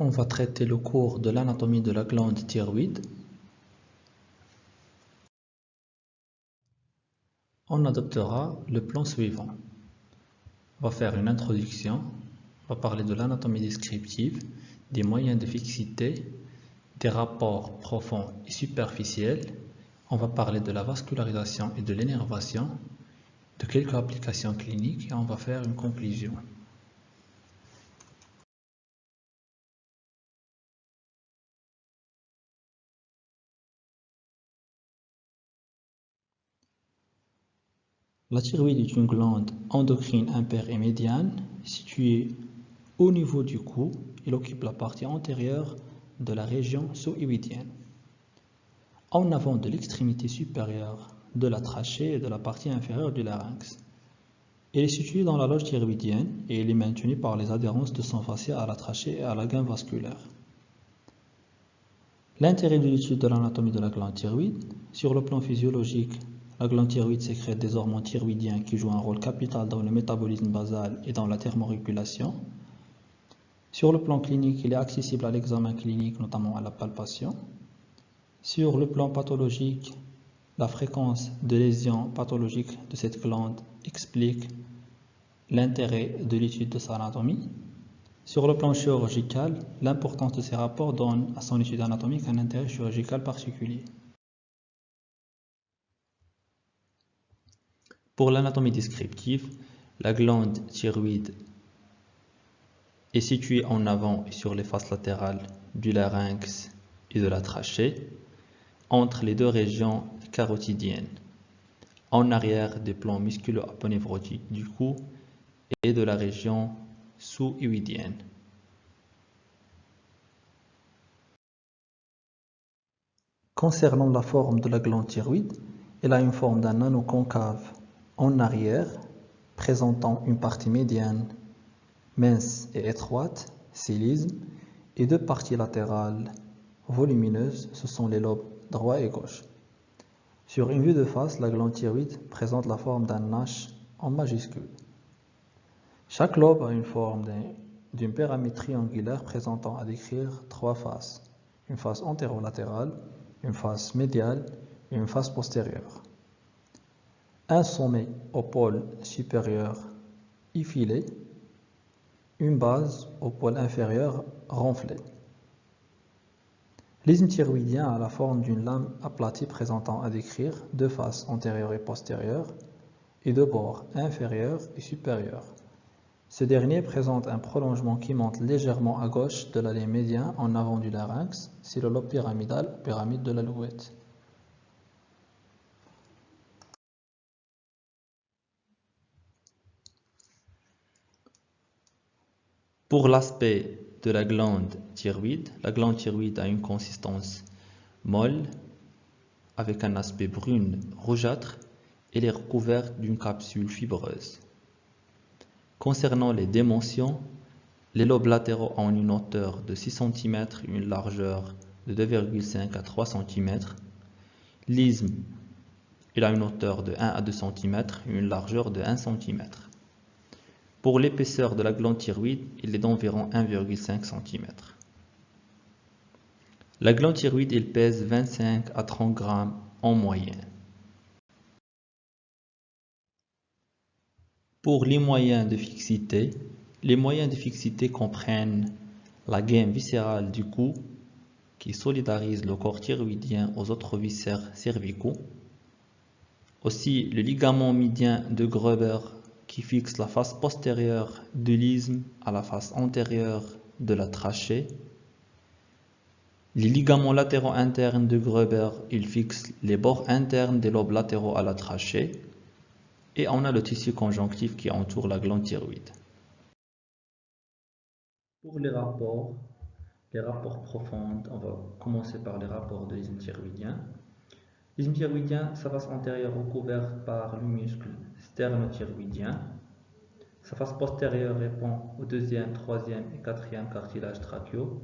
On va traiter le cours de l'anatomie de la glande thyroïde. On adoptera le plan suivant. On va faire une introduction, on va parler de l'anatomie descriptive, des moyens de fixité, des rapports profonds et superficiels. On va parler de la vascularisation et de l'énervation, de quelques applications cliniques et on va faire une conclusion. La thyroïde est une glande endocrine impaire et médiane située au niveau du cou. Elle occupe la partie antérieure de la région sous-iwidienne, en avant de l'extrémité supérieure de la trachée et de la partie inférieure du larynx. Elle est située dans la loge thyroïdienne et elle est maintenue par les adhérences de sang fascia à la trachée et à la gaine vasculaire. L'intérêt de l'étude de l'anatomie de la glande thyroïde, sur le plan physiologique, la glande thyroïde sécrète des hormones thyroïdiens qui jouent un rôle capital dans le métabolisme basal et dans la thermorégulation. Sur le plan clinique, il est accessible à l'examen clinique, notamment à la palpation. Sur le plan pathologique, la fréquence de lésions pathologiques de cette glande explique l'intérêt de l'étude de sa anatomie. Sur le plan chirurgical, l'importance de ces rapports donne à son étude anatomique un intérêt chirurgical particulier. Pour l'anatomie descriptive, la glande thyroïde est située en avant et sur les faces latérales du larynx et de la trachée, entre les deux régions carotidiennes, en arrière des plans musculo-aponévrotiques du cou et de la région sous-iwidienne. Concernant la forme de la glande thyroïde, elle a une forme d'un anneau concave en arrière, présentant une partie médiane mince et étroite, célisme, et deux parties latérales volumineuses, ce sont les lobes droit et gauche. Sur une vue de face, la glande thyroïde présente la forme d'un H en majuscule. Chaque lobe a une forme d'une pyramide triangulaire présentant à décrire trois faces, une face antérolatérale, une face médiale et une face postérieure un sommet au pôle supérieur effilé, une base au pôle inférieur renflée. L'isthme thyroïdien a la forme d'une lame aplatie présentant à décrire deux faces antérieures et postérieures et deux bords inférieurs et supérieurs. Ce dernier présente un prolongement qui monte légèrement à gauche de l'allée médiane en avant du larynx, c'est le lobe pyramidal, pyramide de l'alouette. Pour l'aspect de la glande thyroïde, la glande thyroïde a une consistance molle avec un aspect brune rougeâtre et est recouverte d'une capsule fibreuse. Concernant les dimensions, les lobes latéraux ont une hauteur de 6 cm une largeur de 2,5 à 3 cm. L'isthme, il a une hauteur de 1 à 2 cm et une largeur de 1 cm. Pour l'épaisseur de la glande thyroïde, il est d'environ 1,5 cm. La glande thyroïde, pèse 25 à 30 grammes en moyenne. Pour les moyens de fixité, les moyens de fixité comprennent la gaine viscérale du cou qui solidarise le corps thyroïdien aux autres viscères cervicaux. Aussi, le ligament médian de Gruber qui fixe la face postérieure de l'isthme à la face antérieure de la trachée. Les ligaments latéraux internes de Gruber, ils fixent les bords internes des lobes latéraux à la trachée. Et on a le tissu conjonctif qui entoure la glande thyroïde. Pour les rapports, les rapports profonds, on va commencer par les rapports de l'isthme thyroïdien. L'isthme thyroïdien, sa face antérieure recouverte par le muscle sternothyroïdien. Sa face postérieure répond au deuxième, troisième et quatrième cartilage trachéaux.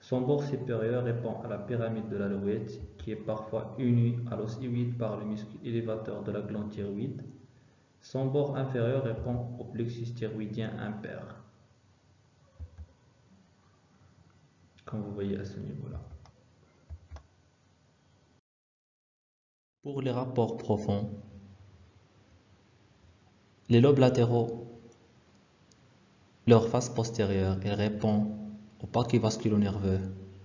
Son bord supérieur répond à la pyramide de l'alouette, qui est parfois unie à l'os par le muscle élévateur de la glande thyroïde. Son bord inférieur répond au plexus thyroïdien impair. comme vous voyez à ce niveau-là. Pour les rapports profonds, les lobes latéraux, leur face postérieure, elle répond au paquet vasculo-nerveux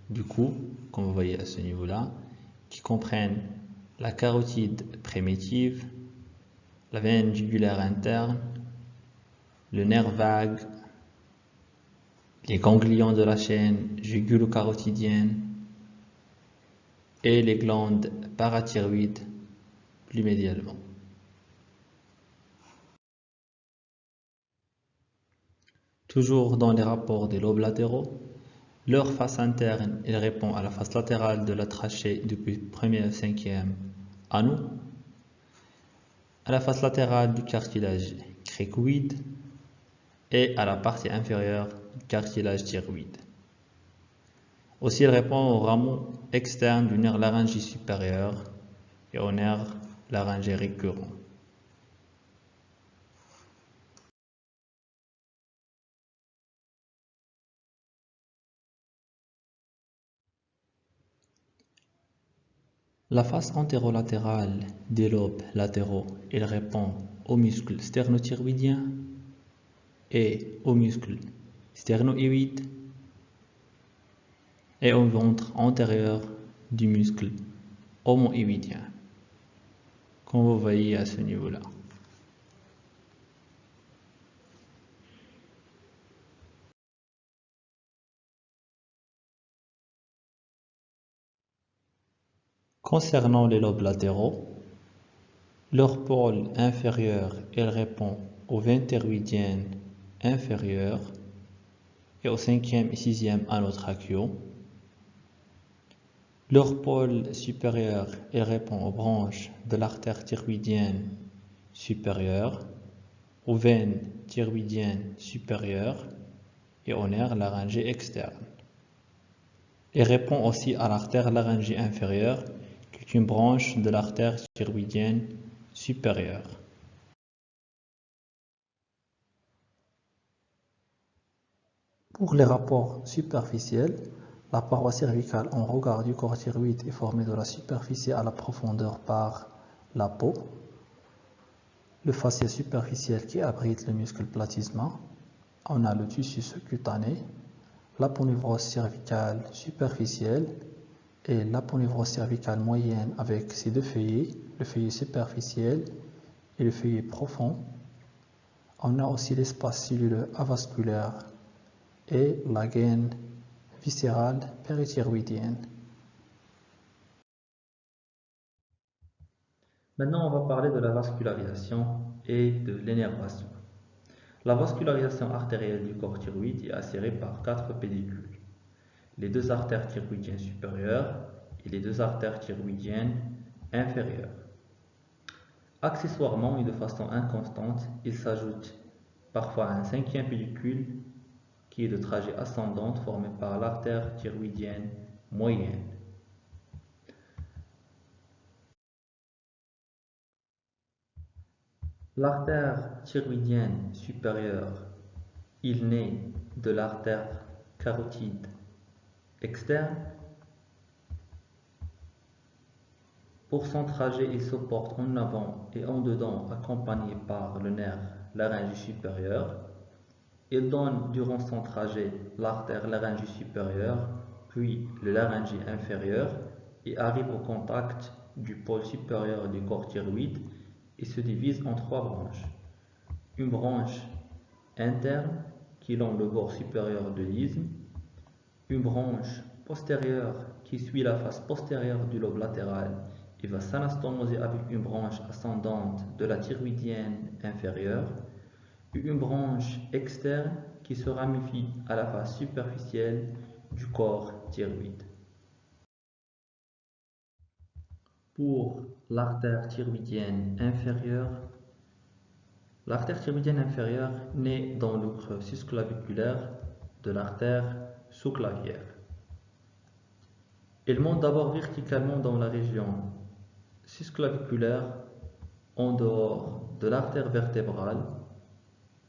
du cou, comme vous voyez à ce niveau-là, qui comprennent la carotide primitive, la veine jugulaire interne, le nerf vague, les ganglions de la chaîne jugulo-carotidienne et les glandes parathyroïdes plus médialement. Toujours dans les rapports des lobes latéraux, leur face interne répond à la face latérale de la trachée depuis premier à cinquième anneau, à la face latérale du cartilage cricoïde et à la partie inférieure du cartilage thyroïde. Aussi, il répond au rameau externe du nerf laryngé supérieur et au nerf laryngé récurrent. La face antérolatérale des lobes latéraux, il répond aux muscles sternothyroïdiens et aux muscles sternoïdes et au ventre antérieur du muscle homoïdien, comme vous voyez à ce niveau-là. Concernant les lobes latéraux, leur pôle inférieur répond au ventéroïdien inférieur et au cinquième et sixième anotracheaux. Leur pôle supérieur elle répond aux branches de l'artère thyroïdienne supérieure, aux veines thyroïdiennes supérieures et au nerf laryngé externe. Elle répond aussi à l'artère laryngée inférieure une branche de l'artère thyroïdienne supérieure. Pour les rapports superficiels, la paroi cervicale en regard du corps thyroïde est formée de la superficie à la profondeur par la peau, le fascia superficiel qui abrite le muscle platysma, on a le tissu sous-cutané, l'aponevrose cervicale superficielle et l'aponevrose cervicale moyenne avec ses deux feuillets, le feuillet superficiel et le feuillet profond. On a aussi l'espace cellulaire avasculaire et la gaine viscérale périthyroïdienne. Maintenant, on va parler de la vascularisation et de l'énervation. La vascularisation artérielle du corps thyroïde est assurée par quatre pédicules les deux artères thyroïdiennes supérieures et les deux artères thyroïdiennes inférieures. Accessoirement et de façon inconstante, il s'ajoute parfois un cinquième pédicule qui est de trajet ascendante formé par l'artère thyroïdienne moyenne. L'artère thyroïdienne supérieure, il naît de l'artère carotide externe. Pour son trajet, il se porte en avant et en dedans, accompagné par le nerf laryngé supérieur. Il donne durant son trajet l'artère laryngée supérieure, puis le laryngé inférieur et arrive au contact du pôle supérieur du corps thyroïde et se divise en trois branches. Une branche interne qui longe le bord supérieur de l'isthme, une branche postérieure qui suit la face postérieure du lobe latéral et va s'anastomoser avec une branche ascendante de la thyroïdienne inférieure, une branche externe qui se ramifie à la face superficielle du corps thyroïde. Pour l'artère thyroïdienne inférieure, l'artère thyroïdienne inférieure naît dans le creux de l'artère sous-clavière. Elle monte d'abord verticalement dans la région susclaviculaire en dehors de l'artère vertébrale.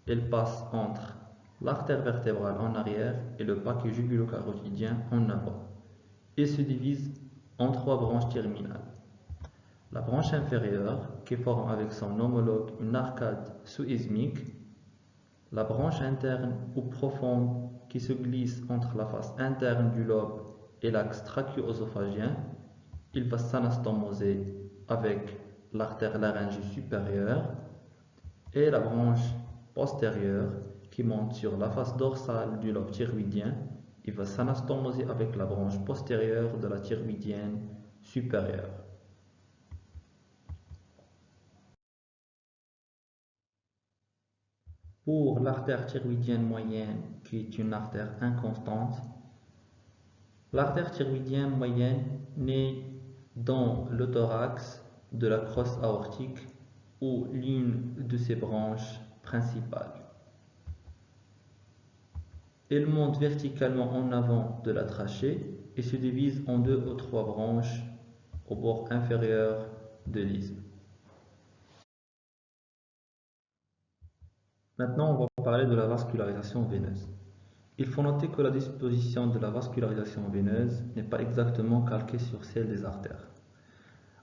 Elle passe entre l'artère vertébrale en arrière et le paquet jugulo-carotidien en avant et se divise en trois branches terminales. La branche inférieure, qui forme avec son homologue une arcade sous-ismique, la branche interne ou profonde qui se glisse entre la face interne du lobe et l'axe trachéo-œsophagien, il va s'anastomoser avec l'artère laryngée supérieure et la branche postérieure qui monte sur la face dorsale du lobe thyroïdien, il va s'anastomoser avec la branche postérieure de la thyroïdienne supérieure. Pour l'artère thyroïdienne moyenne, qui est une artère inconstante, l'artère thyroïdienne moyenne naît dans le thorax de la crosse aortique ou l'une de ses branches principales. Elle monte verticalement en avant de la trachée et se divise en deux ou trois branches au bord inférieur de l'isthme. Maintenant, on va parler de la vascularisation veineuse. Il faut noter que la disposition de la vascularisation veineuse n'est pas exactement calquée sur celle des artères.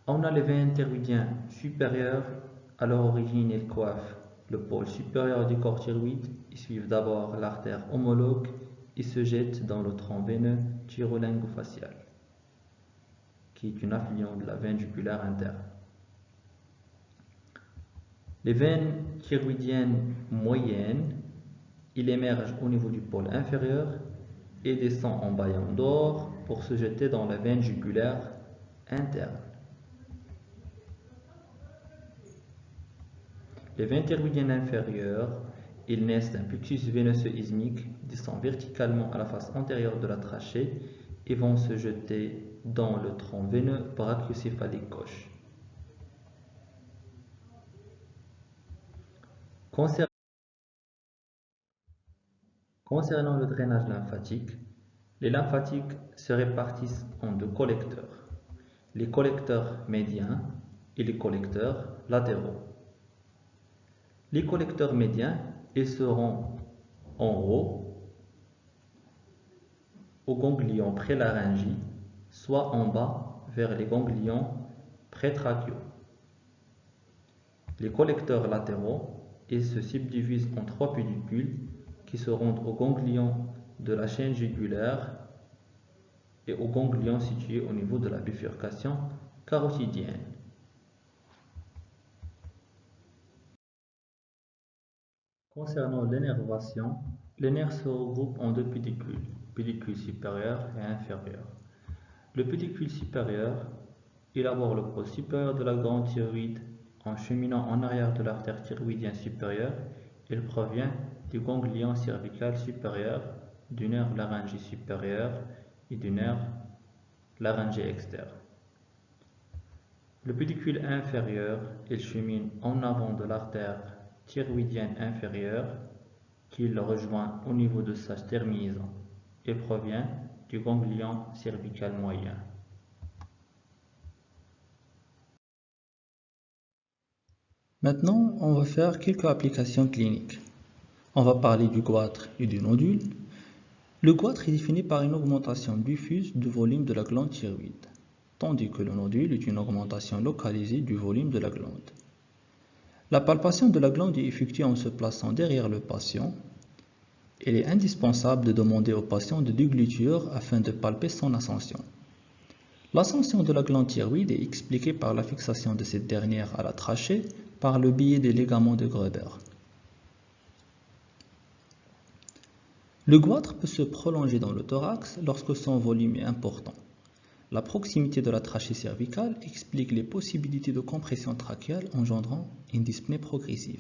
On a les veines thyroïdiennes supérieures, à leur origine elles coiffent le pôle supérieur du corps thyroïde, ils suivent d'abord l'artère homologue et se jettent dans le tronc veineux thyrolingo-facial, qui est une affluent de la veine jugulaire interne. Les veines thyroïdiennes moyennes, il émerge au niveau du pôle inférieur et descend en baillant d'or pour se jeter dans la veine jugulaire interne. Les veines thyroïdiennes inférieures, ils naissent d'un plexus veineux ismique, descendent verticalement à la face antérieure de la trachée et vont se jeter dans le tronc veineux brachiocéphalique gauche. Le drainage lymphatique, les lymphatiques se répartissent en deux collecteurs, les collecteurs médiens et les collecteurs latéraux. Les collecteurs médiens, ils seront en haut, au ganglion prélaryngé, soit en bas vers les ganglions prétrachiaux. Les collecteurs latéraux, ils se subdivisent en trois pédicules qui se rendent au ganglion de la chaîne jugulaire et au ganglion situé au niveau de la bifurcation carotidienne. Concernant l'énervation, les nerfs se regroupent en deux pédicules, pédicule supérieur et inférieur. Le pédicule supérieur élabore le pôle supérieur de la glande thyroïde en cheminant en arrière de l'artère thyroïdienne supérieure. Il provient du ganglion cervical supérieur, du nerf laryngé supérieur et du nerf laryngé externe. Le pédicule inférieur, il chemine en avant de l'artère thyroïdienne inférieure qui le rejoint au niveau de sa terminaison et provient du ganglion cervical moyen. Maintenant, on va faire quelques applications cliniques. On va parler du goitre et du nodule. Le goitre est défini par une augmentation diffuse du volume de la glande thyroïde, tandis que le nodule est une augmentation localisée du volume de la glande. La palpation de la glande est effectuée en se plaçant derrière le patient. Il est indispensable de demander au patient de dégluture afin de palper son ascension. L'ascension de la glande thyroïde est expliquée par la fixation de cette dernière à la trachée par le biais des ligaments de Gruber. Le goitre peut se prolonger dans le thorax lorsque son volume est important. La proximité de la trachée cervicale explique les possibilités de compression trachéale engendrant une dyspnée progressive.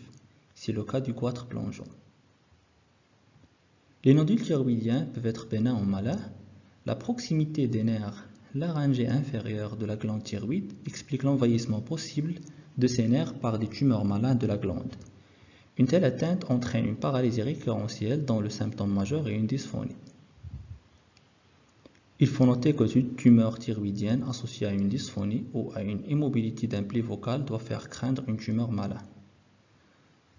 C'est le cas du goitre plongeant. Les nodules thyroïdiens peuvent être bénins en malin. La proximité des nerfs laryngés inférieurs de la glande thyroïde explique l'envahissement possible de ces nerfs par des tumeurs malades de la glande. Une telle atteinte entraîne une paralysie récurrentielle dont le symptôme majeur est une dysphonie. Il faut noter que toute tumeur thyroïdienne associée à une dysphonie ou à une immobilité d'un pli vocal doit faire craindre une tumeur mala.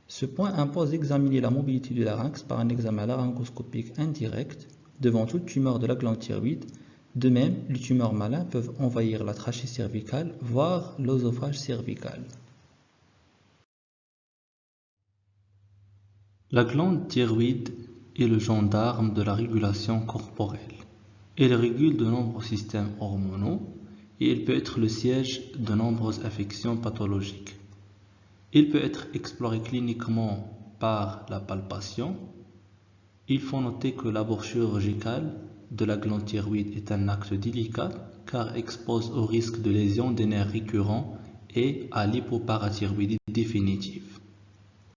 Ce point impose d'examiner la mobilité du larynx par un examen laryngoscopique indirect devant toute tumeur de la glande thyroïde. De même, les tumeurs malins peuvent envahir la trachée cervicale, voire l'œsophage cervical. La glande thyroïde est le gendarme de la régulation corporelle. Elle régule de nombreux systèmes hormonaux et elle peut être le siège de nombreuses affections pathologiques. Il peut être exploré cliniquement par la palpation. Il faut noter que l'abord chirurgical de la glande thyroïde est un acte délicat car expose au risque de lésion des nerfs récurrents et à l'hypoparathyroïdie définitive.